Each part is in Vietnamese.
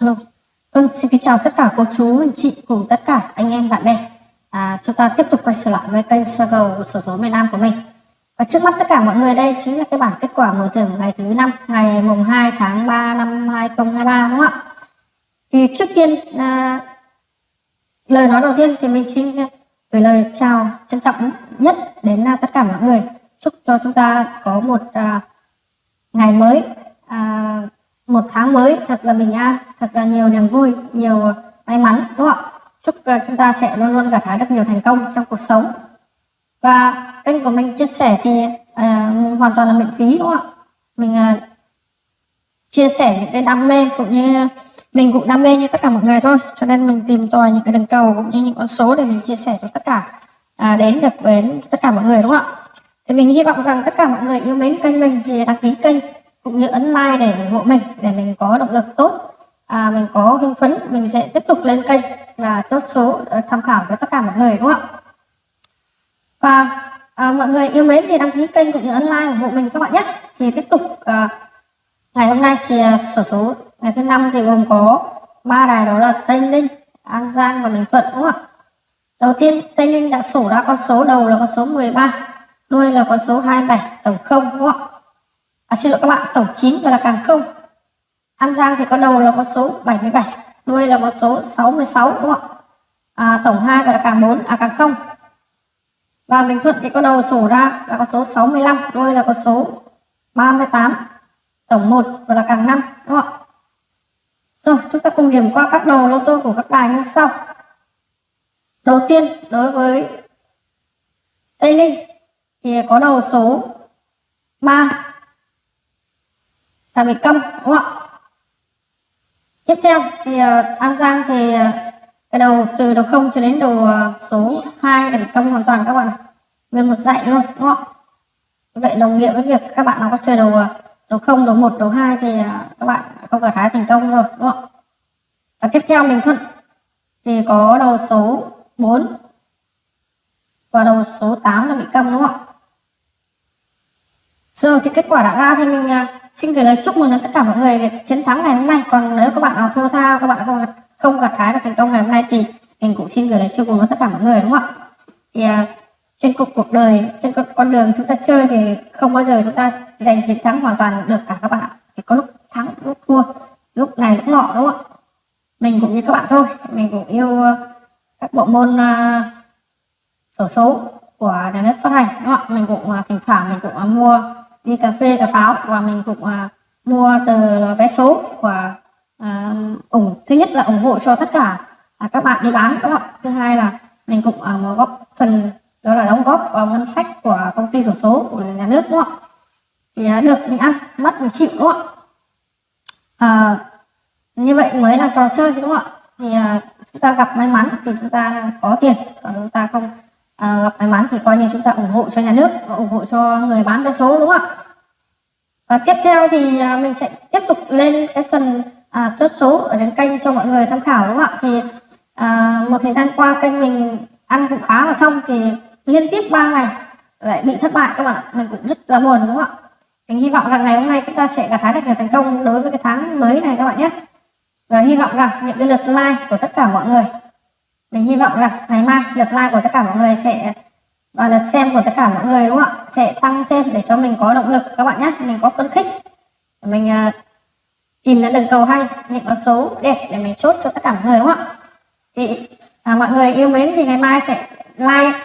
Hello. Ừ, xin kính chào tất cả cô chú, anh chị cùng tất cả anh em bạn bè. À, chúng ta tiếp tục quay trở lại với kênh Circle sổ số miền Nam của mình. Và trước mắt tất cả mọi người đây chính là cái bản kết quả mở thưởng ngày thứ năm, ngày mùng 2 tháng 3 năm 2023 đúng không ạ? Thì trước tiên à, lời nói đầu tiên thì mình xin à, gửi lời chào trân trọng nhất đến à, tất cả mọi người. Chúc cho chúng ta có một à, ngày mới à, một tháng mới thật là bình an, thật là nhiều niềm vui, nhiều may mắn đúng không ạ? Chúc ờ, chúng ta sẽ luôn luôn gặt hái được nhiều thành công trong cuộc sống. Và kênh của mình chia sẻ thì uh, hoàn toàn là miễn phí đúng không ạ? Mình uh, chia sẻ những cái đam mê cũng như mình cũng đam mê như tất cả mọi người thôi cho nên mình tìm tòi những cái đường cầu cũng như những con số để mình chia sẻ cho tất cả à, đến được với tất cả mọi người đúng không ạ thì mình hy vọng rằng tất cả mọi người yêu mến kênh mình thì đăng ký kênh cũng như ấn like để ủng hộ mình để mình có động lực tốt. À, mình có hưng phấn mình sẽ tiếp tục lên kênh và chốt số ờ, tham khảo cho tất cả mọi người đúng không ạ? Và à, mọi người yêu mến thì đăng ký kênh cũng như ấn like ủng hộ mình các bạn nhé. Thì tiếp tục à, ngày hôm nay thì à, sổ số ngày thứ năm thì gồm có ba đài đó là tây ninh an giang và bình thuận đúng không ạ? Đầu tiên tây ninh đã sổ ra con số đầu là con số 13 đuôi là con số 27 tổng không đúng không ạ? À, xin lỗi các bạn tổng 9 và là càng không. An Giang thì có đầu là con số 77 đuôi là con số 66 đúng không ạ? À, tổng 2 và là càng 4 à càng không. Và Bình Thuận thì có đầu sổ ra là con số 65 đuôi là con số 38 tổng 1 và là càng 5 đúng không ạ? Rồi chúng ta cùng điểm qua các đầu lô tô của các đài như sau. Đầu tiên đối với Tây Ninh thì có đầu số 3 là bị câm đúng không ạ? Tiếp theo thì uh, An Giang thì uh, cái đầu từ đầu không cho đến đầu uh, số 2 là bị câm hoàn toàn các bạn nguyên một dạy luôn đúng không vậy đồng nghĩa với việc các bạn nào có chơi đầu đầu không đầu một đầu hai thì các bạn không gặt hái thành công rồi đúng không và tiếp theo Bình Thuận thì có đầu số 4 và đầu số 8 là bị câm đúng không ạ? Rồi thì kết quả đã ra thì mình à, xin gửi lời chúc mừng đến tất cả mọi người chiến thắng ngày hôm nay. Còn nếu các bạn nào thua thao, các bạn không không gặt hái được thành công ngày hôm nay thì mình cũng xin gửi lời chúc mừng đến tất cả mọi người đúng không ạ? Thì uh, trên cuộc cuộc đời trên con, con đường chúng ta chơi thì không bao giờ chúng ta giành chiến thắng hoàn toàn được cả các bạn ạ. Thì có lúc thắng lúc thua lúc này lúc nọ đúng không ạ? Mình cũng như các bạn thôi. Mình cũng yêu uh, các bộ môn uh, sổ số của nhà nước phát hành đúng không ạ? Mình cũng uh, thỉnh thoảng mình cũng uh, mua đi cà phê cà pháo. Và mình cũng à, mua tờ vé số và à, ủng thứ nhất là ủng hộ cho tất cả à, các bạn đi bán đúng không thứ hai là mình cũng à, góp phần đó là đóng góp vào ngân sách của công ty sổ số của nhà nước đúng không thì à, được mình ăn mất mình chịu đúng không à, như vậy mới là trò chơi đúng không ạ? Thì à, chúng ta gặp may mắn thì chúng ta có tiền còn chúng ta không à, gặp may mắn thì coi như chúng ta ủng hộ cho nhà nước và ủng hộ cho người bán vé số đúng không ạ? Và tiếp theo thì à, mình sẽ tiếp tục lên cái phần à, chốt số ở trên kênh cho mọi người tham khảo đúng không ạ? Thì à, một thời gian qua kênh mình ăn cũng khá là thông thì liên tiếp 3 ngày lại bị thất bại các bạn ạ. Mình cũng rất là buồn đúng không ạ? Mình hy vọng rằng ngày hôm nay chúng ta sẽ gặt hái được nhiều thành công đối với cái tháng mới này các bạn nhé. Và hy vọng rằng những cái lượt like của tất cả mọi người mình hy vọng là ngày mai lượt like của tất cả mọi người sẽ và lượt xem của tất cả mọi người đúng không ạ? Sẽ tăng thêm để cho mình có động lực các bạn nhé. Mình có phấn khích. Mình uh, tìm ra đường cầu hay những con số đẹp để mình chốt cho tất cả mọi người đúng không ạ? Thì à, mọi người yêu mến thì ngày mai sẽ like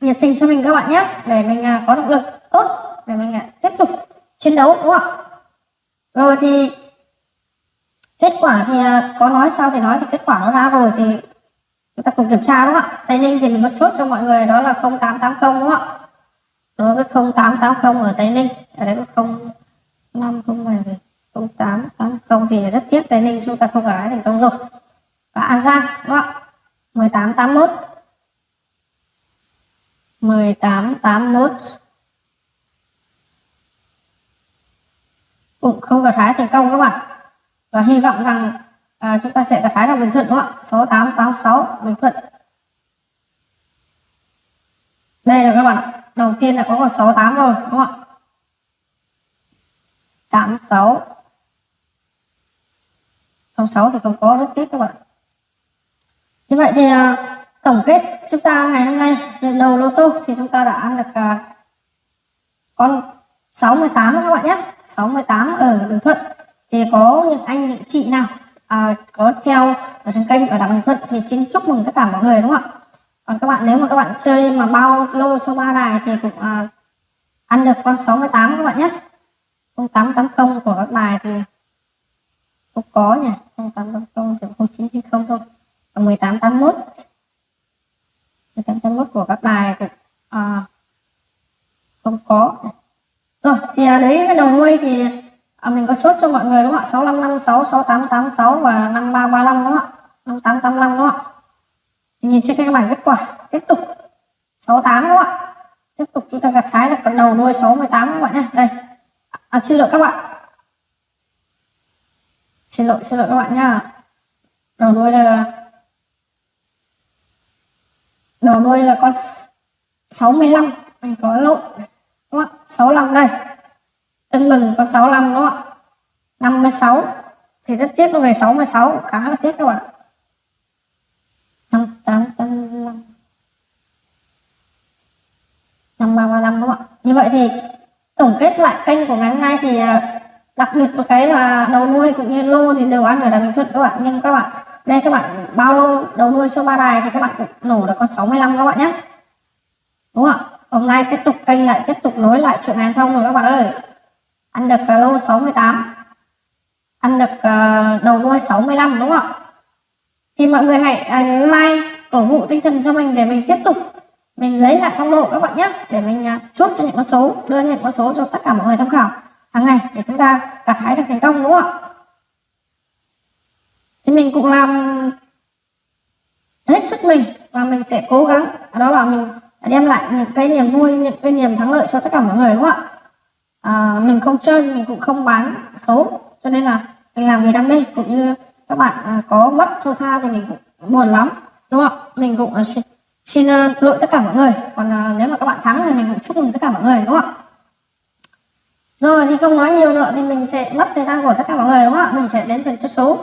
nhiệt tình cho mình các bạn nhé để mình uh, có động lực tốt để mình uh, tiếp tục chiến đấu đúng không ạ? Rồi thì kết quả thì uh, có nói sao thì nói thì kết quả nó ra rồi thì chúng ta cùng kiểm tra đúng không ạ? Tây ninh thì mình có chốt cho mọi người đó là 0880 đúng không ạ? Đối với 0880 ở tây ninh, ở đây có 0507 0880 thì rất tiếc tây ninh chúng ta không gái thành công rồi. Và an giang, đúng không ạ? 1881 1881 cũng không gặt hái thành công các bạn. Và hy vọng rằng à, chúng ta sẽ đặt hái là Bình Thuận đúng không ạ? 6886 Bình Thuận. Đây là các bạn ạ. Đầu tiên là có con 68 rồi đúng không ạ? 86 06 thì không có rất tiếp các bạn như vậy thì uh, tổng kết chúng ta ngày hôm nay đầu lô tô thì chúng ta đã ăn được uh, con 68 các bạn nhé. 68 ở Bình Thuận. Thì có những anh những chị nào à, có theo ở trên kênh ở Đảng Bình Thuận thì xin chúc mừng tất cả mọi người đúng không ạ? Còn các bạn nếu mà các bạn chơi mà bao lô cho ba đài thì cũng à, ăn được con 68 các bạn nhé. 0880 của các đài thì không có nhỉ. 0880 chỉ 0990 thôi. Và 1881 1881 của các đài cũng à, không có. Rồi thì à, đấy cái đầu nuôi thì à, mình có chốt cho mọi người đúng không ạ? 6556 6886 và 5335 đúng không ạ? 5885 đúng không ạ? Nhìn trên cái bảng kết quả tiếp tục. 68 đúng không ạ? Tiếp tục chúng ta gặt hái được con đầu nuôi 68 các bạn nhé đây. À, xin lỗi các bạn. Xin lỗi xin lỗi các bạn nhá. Đầu đuôi là đầu đuôi là con 65 mình có lộn. Đúng không ạ? 65 đây tân mừng con 65 đúng không ạ? 56 thì rất tiếc nó về 66 khá là tiếc các bạn 5885 5335 đúng không ạ? Như vậy thì tổng kết lại kênh của ngày hôm nay thì à, đặc biệt một cái là đầu nuôi cũng như lô thì đều ăn ở đà bình thuận các bạn. Nhưng các bạn, đây các bạn bao lô, đầu nuôi số ba đài thì các bạn cũng nổ được con 65 các bạn nhé. Đúng không ạ? Hôm nay tiếp tục kênh lại, tiếp tục nối lại chuyện ngàn thông rồi các bạn ơi ăn được uh, lô 68 ăn được uh, đầu đuôi 65 đúng không ạ? Thì mọi người hãy uh, like cổ vũ tinh thần cho mình để mình tiếp tục mình lấy lại phong độ các bạn nhé để mình uh, chốt cho những con số đưa những con số cho tất cả mọi người tham khảo hàng ngày để chúng ta gặt hái được thành công đúng không ạ? Thì mình cũng làm hết sức mình và mình sẽ cố gắng đó là mình đem lại những cái niềm vui những cái niềm thắng lợi cho tất cả mọi người đúng không ạ? À, mình không chơi mình cũng không bán số cho nên là mình làm vì đam mê. Cũng như các bạn à, có mất thua tha thì mình cũng buồn lắm đúng không? Mình cũng à, xin, xin à, lỗi tất cả mọi người. Còn à, nếu mà các bạn thắng thì mình cũng chúc mừng tất cả mọi người đúng không rồi thì không nói nhiều nữa thì mình sẽ mất thời gian của tất cả mọi người đúng không ạ? Mình sẽ đến phần chốt số.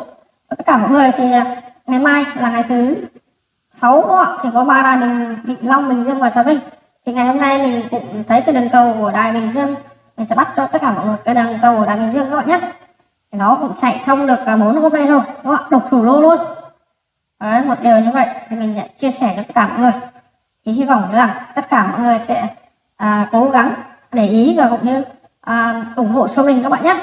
Cho tất cả mọi người thì à, ngày mai là ngày thứ sáu đúng không ạ? Thì có ba đài bình bình long bình dương và trà vinh. Thì ngày hôm nay mình cũng thấy cái đường cầu của đài bình dương mình sẽ bắt cho tất cả mọi người cái đằng cầu của đài bình dương các bạn nhé. Nó cũng chạy thông được cả bốn hôm nay rồi đúng không ạ? Độc thủ lô luôn. Đấy, một điều như vậy thì mình chia sẻ cho tất cả mọi người. Thì hy vọng rằng tất cả mọi người sẽ à, cố gắng để ý và cũng như à, ủng hộ cho mình các bạn nhé.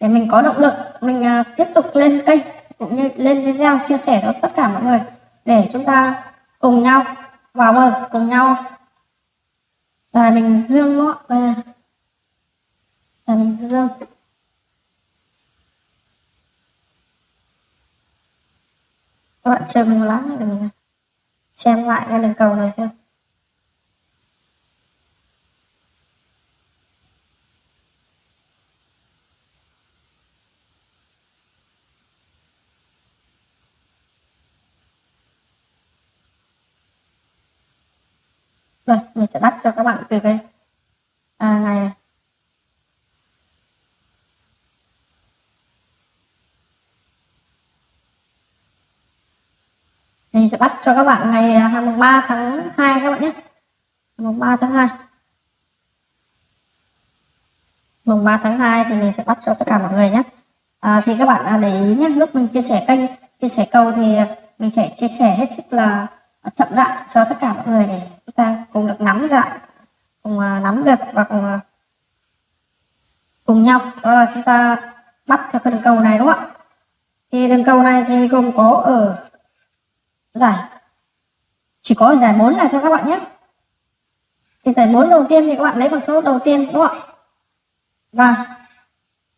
Để mình có động lực mình à, tiếp tục lên kênh cũng như lên video chia sẻ cho tất cả mọi người để chúng ta cùng nhau vào bờ cùng nhau là mình dương nó là mình dương các bạn chờ mình một lát để mình xem lại cái đường cầu này xem. Rồi, mình sẽ đắp cho các bạn từ đây à, ngày này. Mình sẽ bắt cho các bạn ngày à, 23 tháng 2 các bạn nhé. Mùng 3 tháng 2. Mùng 3 tháng 2 thì mình sẽ bắt cho tất cả mọi người nhé. À, thì các bạn à, để ý nhé, lúc mình chia sẻ kênh, chia sẻ câu thì mình sẽ chia sẻ hết sức là chậm rãi cho tất cả mọi người để chúng ta cùng được nắm lại cùng à, nắm được và cùng cùng nhau đó là chúng ta bắt theo cái đường cầu này đúng không ạ thì đường cầu này thì gồm có ở giải. Chỉ có giải 4 này thôi các bạn nhé. Thì giải 4 đầu tiên thì các bạn lấy con số đầu tiên đúng không ạ? Và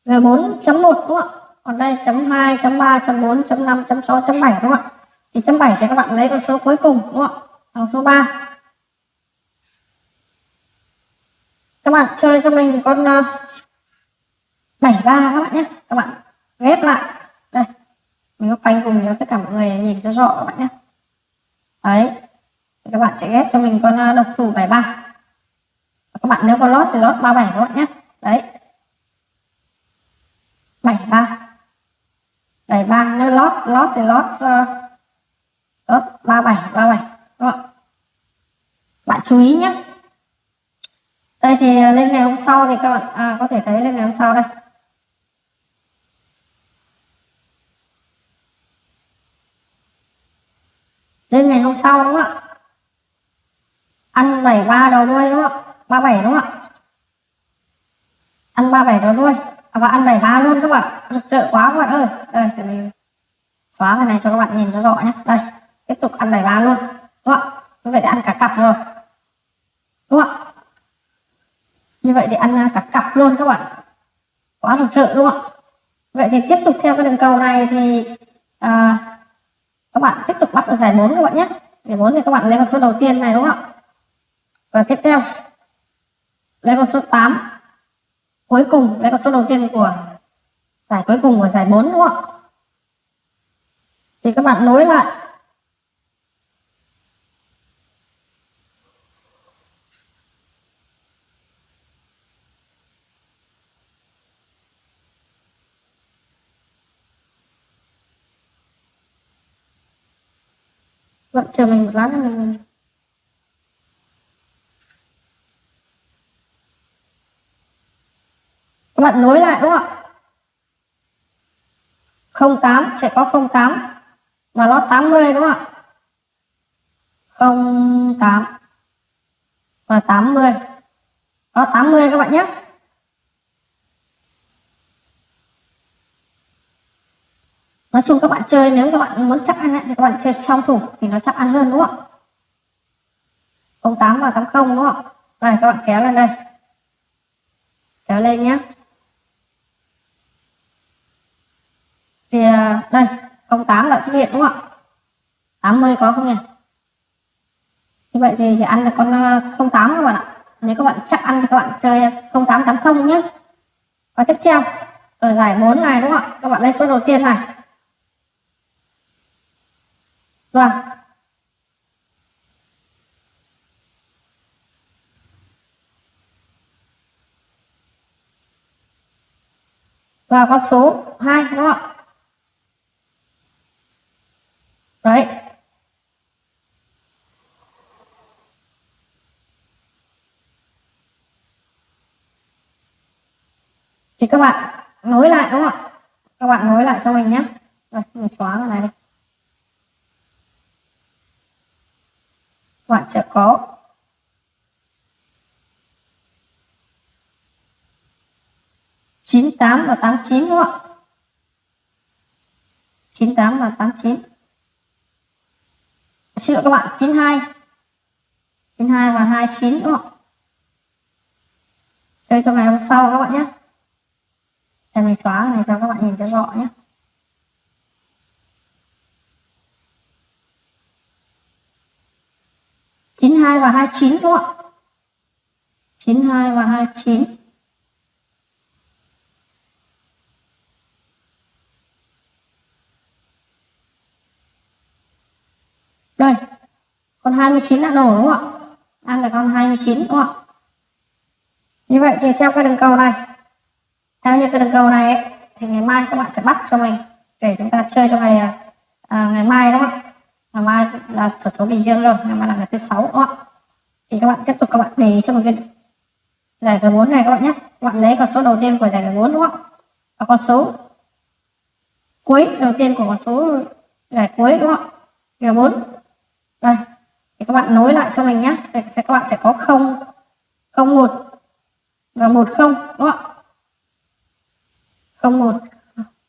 giải 4.1 đúng không ạ? Còn đây chấm 2 chấm 3 chấm 4 chấm 5 chấm 6 chấm 7 đúng không ạ? Thì chấm 7 thì các bạn lấy con số cuối cùng đúng không ạ? Con số 3 các bạn chơi cho mình con ờ, uh, 73 các bạn nhé. Các bạn ghép lại. Đây. Mình có quanh cùng cho tất cả mọi người nhìn cho rõ các bạn nhé đấy các bạn sẽ ghép cho mình con à, độc thủ 73 các bạn nếu có lót thì lót 37 các bạn nhé. Đấy. 73 73 nếu lót lót thì lót uh, lót 37 37 các không? bạn chú ý nhé. Đây thì à, lên ngày hôm sau thì các bạn à, có thể thấy lên ngày hôm sau đây. Lên ngày hôm sau đúng không ạ? Ăn 73 đầu đuôi đúng không ạ? 37 đúng không ạ? Ăn 37 đầu đuôi. À, và ăn 73 luôn các bạn. Rực rỡ quá các bạn ơi. Đây để mình xóa cái này cho các bạn nhìn cho rõ nhé. Đây tiếp tục ăn 73 luôn. Đúng không ạ? Như vậy thì ăn cả cặp rồi. Đúng không ạ? Như vậy thì ăn à, cả cặp luôn các bạn. Quá rực rỡ đúng không ạ? Vậy thì tiếp tục theo cái đường cầu này thì à, các bạn tiếp tục bắt giải 4 các bạn nhé. Giải 4 thì các bạn lấy con số đầu tiên này đúng không ạ? Và tiếp theo lấy con số 8 cuối cùng lấy con số đầu tiên của giải cuối cùng của giải 4 đúng không ạ? Thì các bạn nối lại. Vâng, chờ mình một lát nữa mình... Các bạn nối lại đúng không ạ? 08 sẽ có 08 và lót 80 đúng không ạ? 08 và 80. Lót 80 các bạn nhé. Nói chung các bạn chơi nếu các bạn muốn chắc ăn ấy, thì các bạn chơi song thủ thì nó chắc ăn hơn đúng không ạ? 08 và 80 đúng không ạ? Đây các bạn kéo lên đây. Kéo lên nhé thì à, đây 08 đã xuất hiện đúng không ạ? 80 có không nhỉ? Như vậy thì chỉ ăn được con à, 08 các bạn ạ. Nếu các bạn chắc ăn thì các bạn chơi 0880 nhé và tiếp theo ở giải 4 này đúng không ạ? Các bạn lấy số đầu tiên này. Vâng. Và con số 2 đúng không ạ? Đấy. Thì các bạn nối lại đúng không ạ? Các bạn nối lại cho mình nhé. Rồi, mình xóa cái này đi. Bạn sẽ có. Chín tám và tám chín đúng không ạ? Chín tám và tám chín. Xin lỗi các bạn, chín hai. Chín hai và hai chín đúng không ạ? Chơi cho ngày hôm sau các bạn nhé. Để mình xóa này cho các bạn nhìn cho rõ nhé. 92 và 29 đúng không ạ? 92 và 29. Đây, con 29 đã nổ đúng không ạ? Đang là con 29 đúng không ạ? Như vậy thì theo cái đường cầu này, theo như cái đường cầu này ấy, thì ngày mai các bạn sẽ bắt cho mình để chúng ta chơi cho ngày à, ngày mai đúng không ạ? Ngày mai là số số bình dương rồi ngày mai là ngày thứ sáu đúng không thì các bạn tiếp tục các bạn để cho một cái giải cờ bốn này các bạn nhé. Các bạn lấy con số đầu tiên của giải cờ bốn đúng không và con số cuối đầu tiên của con số giải cuối đúng không cờ bốn. Đây, thì các bạn nối lại cho mình nhé. Thì các bạn sẽ có không không một và một không đúng không không một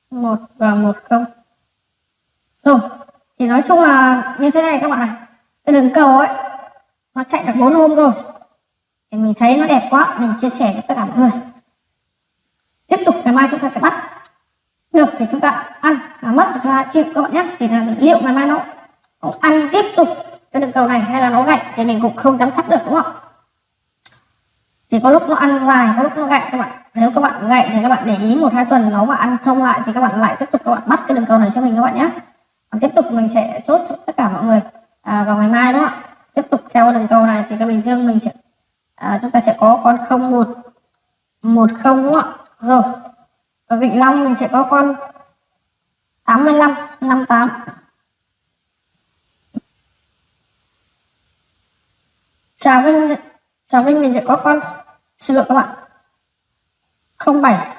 một và một không. Rồi thì nói chung là như thế này các bạn này cái đường cầu ấy nó chạy được bốn hôm rồi. Thì mình thấy nó đẹp quá mình chia sẻ với tất cả mọi người. Tiếp tục ngày mai chúng ta sẽ bắt. Được thì chúng ta ăn mà mất thì chúng ta chịu các bạn nhé. Thì là liệu ngày mai nó, nó ăn tiếp tục cái đường cầu này hay là nó gãy thì mình cũng không dám chắc được đúng không? Thì có lúc nó ăn dài có lúc nó gãy các bạn. Nếu các bạn gãy thì các bạn để ý một hai tuần nó mà ăn thông lại thì các bạn lại tiếp tục các bạn bắt cái đường cầu này cho mình các bạn nhé tiếp tục mình sẽ chốt cho tất cả mọi người. À, vào ngày mai đó tiếp tục theo đường cầu này thì cái bình dương mình sẽ à, chúng ta sẽ có con không một một không đúng không ạ? Rồi ở vịnh long mình sẽ có con 85 58 Trà Vinh Trà Vinh mình sẽ có con xin lỗi các bạn 07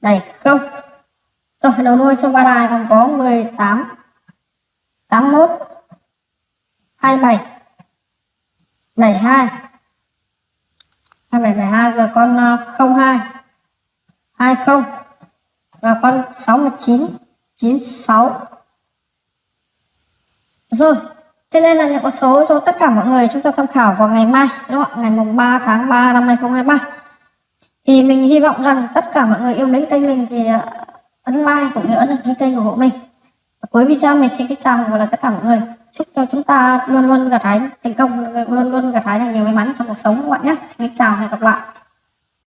này không rồi, đầu đuôi số ba đài còn có 18 81 27 72 2772 rồi con ờ, 02 20 và con 69 96 rồi cho nên là những con số cho tất cả mọi người chúng ta tham khảo vào ngày mai, đúng không ngày mùng 3 tháng 3 năm 2023 thì mình hy vọng rằng tất cả mọi người yêu mến kênh mình thì ờ, ấn like cũng như ấn đăng ký kênh của bộ mình. Cuối video mình xin kính chào và là tất cả mọi người. Chúc cho chúng ta luôn luôn gặt hái thành công, luôn luôn gặt hái được nhiều may mắn trong cuộc sống các bạn nhé. Xin kính chào và hẹn gặp lại.